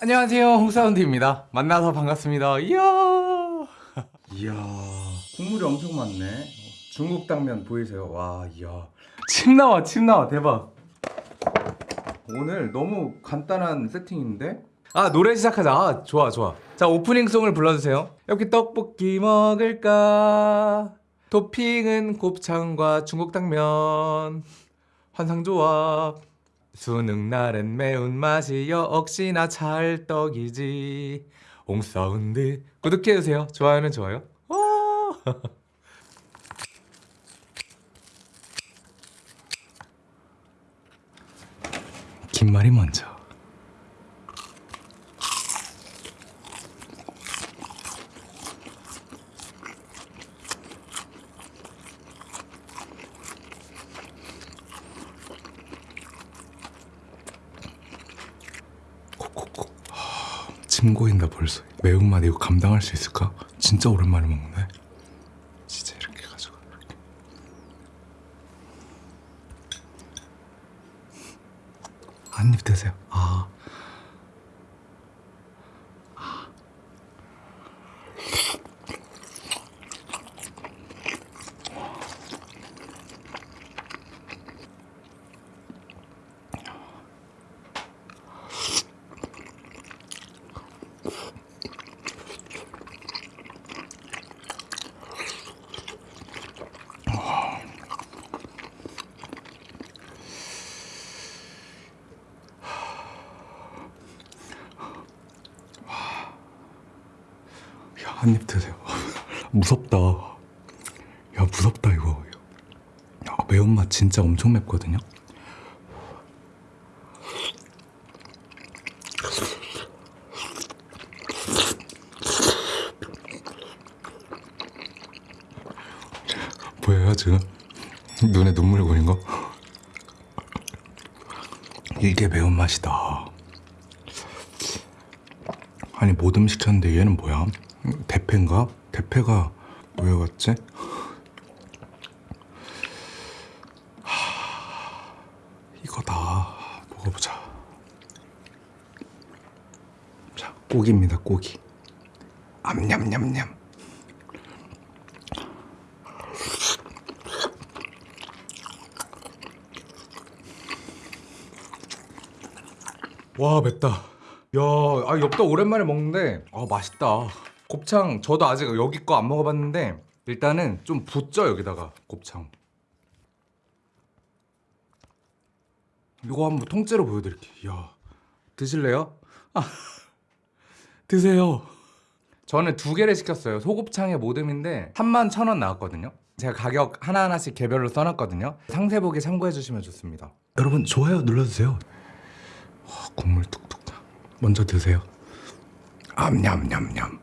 안녕하세요. 홍사운드입니다. 만나서 반갑습니다. 이야! 이야 국물이 엄청 많네. 중국 당면 보이세요? 와 이야. 침 나와 침 나와. 대박. 오늘 너무 간단한 세팅인데? 아 노래 시작하자. 아, 좋아 좋아. 자 오프닝송을 불러주세요. 여기 떡볶이 먹을까? 토핑은 곱창과 중국 당면. 환상 조합 수능 날엔 매운맛이 역시나 찰떡이지. 옹사운드. 구독해주세요. 좋아요는 좋아요. 와. 김말이 먼저 침 고인다 벌써. 매운맛 이거 감당할 수 있을까? 진짜 오랜만에 먹네. 진짜 이렇게 가지고. 이렇게 한입 드세요 아 야, 한 입 드세요. 무섭다. 야, 무섭다, 이거. 야, 매운맛 진짜 엄청 맵거든요? 보여요, 지금? 눈에 눈물 고인 거? 이게 매운맛이다. 아니 모듬 시켰는데 얘는 뭐야? 대패인가? 대패가 왜 왔지? 하, 이거다 먹어보자 자 고기입니다 고기 암냠냠냠 와 맵다 야, 아 엽떡 오랜만에 먹는데 아 맛있다. 곱창 저도 아직 여기 거 안 먹어봤는데 일단은 좀 붓죠 여기다가 곱창. 이거 한번 통째로 보여드릴게요. 야, 드실래요? 아, 드세요. 저는 두 개를 시켰어요. 소곱창에 모듬인데 3만 천원 나왔거든요. 제가 가격 하나하나씩 개별로 써놨거든요. 상세보기 참고해주시면 좋습니다. 여러분 좋아요 눌러주세요. 와, 국물 뚝뚝 나. 먼저 드세요. 암냠냠냠.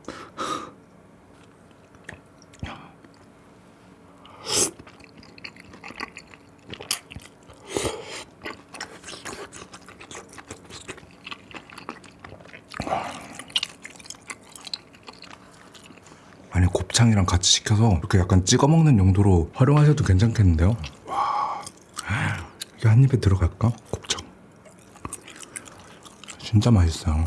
아니 곱창이랑 같이 시켜서 이렇게 약간 찍어 먹는 용도로 활용하셔도 괜찮겠는데요? 와, 이게 한 입에 들어갈까? 곱창. 진짜 맛있어요.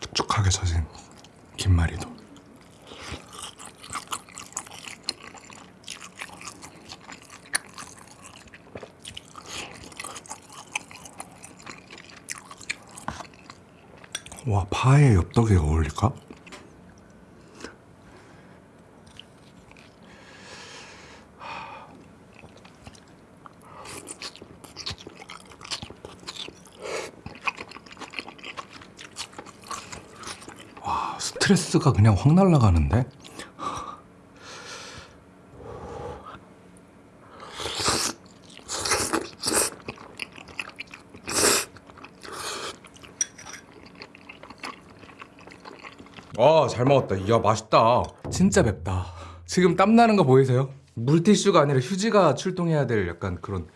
축축하게 젖은 김말이도. 와 파에 엽떡이 어울릴까? 와 스트레스가 그냥 확 날아가는데? 와, 잘 먹었다. 이야, 맛있다. 진짜 맵다. 지금 땀 나는 거 보이세요? 물티슈가 아니라 휴지가 출동해야 될 약간 그런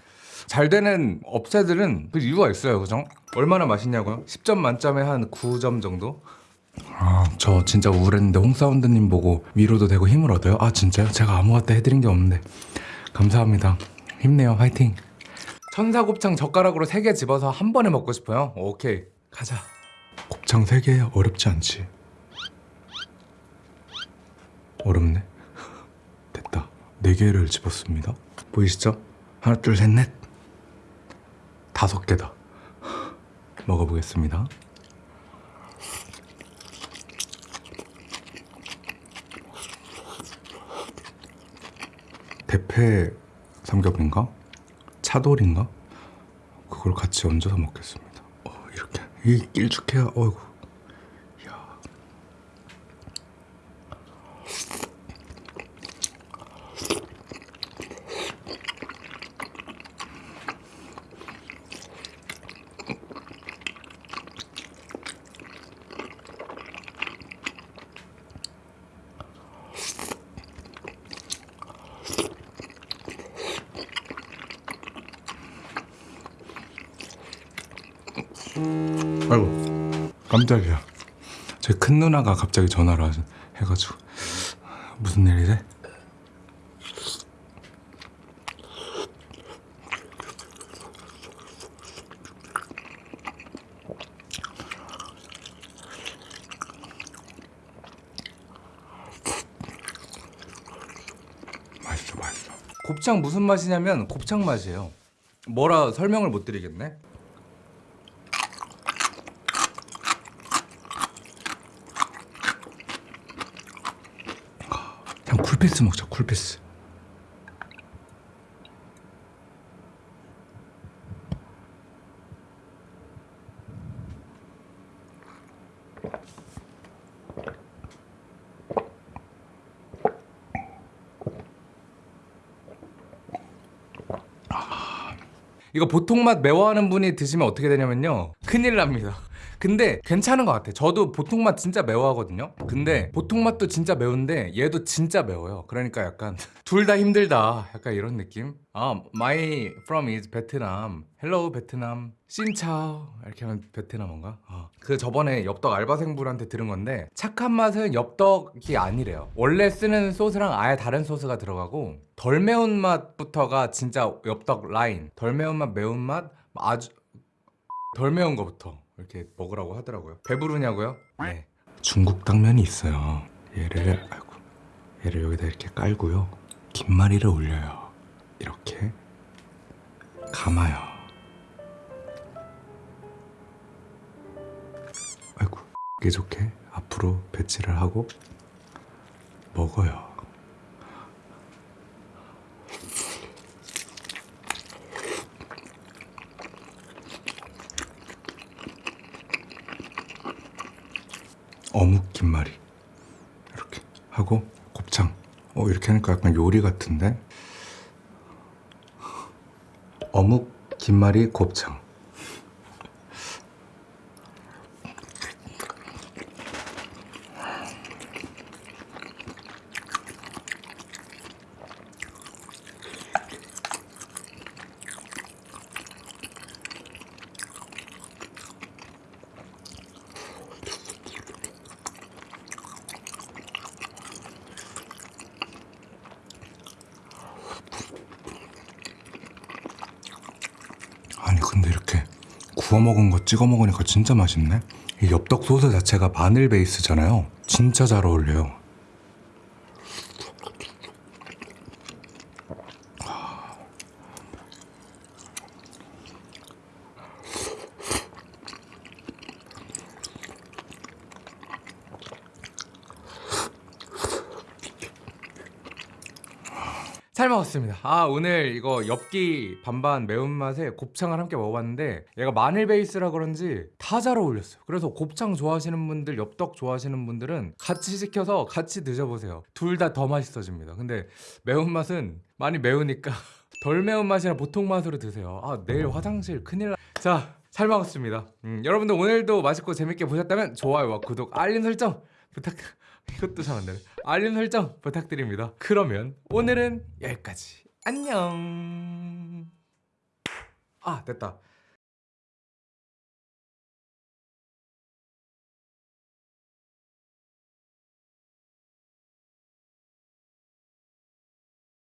잘 되는 업체들은 그 이유가 있어요, 그죠? 얼마나 맛있냐고요? 10점 만점에 한 9점 정도? 아, 저 진짜 우울했는데 홍사운드님 보고 위로도 되고 힘을 얻어요? 아, 진짜요? 제가 아무것도 해드린 게 없는데. 감사합니다. 힘내요. 화이팅. 천사곱창 젓가락으로 3개 집어서 한 번에 먹고 싶어요? 오케이. 가자. 곱창 3개 어렵지 않지. 어렵네. 됐다. 4개를 집었습니다. 보이시죠? 하나, 둘, 셋, 넷. 다섯 개다. 먹어보겠습니다. 대패 삼겹인가? 차돌인가? 그걸 같이 얹어서 먹겠습니다. 어, 이렇게 이 길쭉해야 어이구. 야. 아이고 깜짝이야. 제 큰 누나가 갑자기 전화를 하- 해가지고 무슨 일이래? 맛있어 맛있어. 곱창 무슨 맛이냐면 곱창 맛이에요. 뭐라 설명을 못 드리겠네. 쿨피스 먹자 쿨피스. 아, 이거 보통 맛 매워하는 분이 드시면 어떻게 되냐면요. 큰일 납니다 근데 괜찮은 것 같아. 저도 보통 맛 진짜 매워하거든요. 근데 보통 맛도 진짜 매운데 얘도 진짜 매워요. 그러니까 약간 둘 다 힘들다. 약간 이런 느낌? 아 my from is 베트남. Hello 베트남. 신차오. 이렇게 하면 베트남어인가? 아, 그 저번에 엽떡 알바생분한테 들은 건데 착한 맛은 엽떡이 아니래요. 원래 쓰는 소스랑 아예 다른 소스가 들어가고 덜 매운 맛부터가 진짜 엽떡 라인. 덜 매운 맛 매운 맛 아주 덜 매운 거부터 이렇게 먹으라고 하더라고요. 배부르냐고요? 네. 중국 당면이 있어요. 얘를 아이고 얘를 여기다 이렇게 깔고요. 김말이를 올려요. 이렇게 감아요. 아이고 이게 좋게 앞으로 배치를 하고 먹어요. 어묵 김말이. 이렇게 하고 곱창. 어 이렇게 하니까 약간 요리 같은데? 어묵 김말이 곱창 근데 이렇게 구워 먹은 거 찍어 먹으니까 진짜 맛있네. 이 엽떡 소스 자체가 마늘 베이스잖아요. 진짜 잘 어울려요. 잘 먹었습니다. 아 오늘 이거 엽기 반반 매운맛에 곱창을 함께 먹어봤는데 얘가 마늘 베이스라 그런지 다 잘 어울렸어요. 그래서 곱창 좋아하시는 분들, 엽떡 좋아하시는 분들은 같이 시켜서 같이 드셔보세요. 둘 다 더 맛있어집니다. 근데 매운맛은 많이 매우니까 덜 매운맛이나 보통 맛으로 드세요. 아 내일 화장실 큰일 나. 자, 잘 먹었습니다. 음, 여러분들 오늘도 맛있고 재밌게 보셨다면 좋아요와 구독, 알림 설정 부탁. 이것도 잘 안 되네. 알림 설정 부탁드립니다. 그러면 오늘은 여기까지. 안녕. 아 됐다.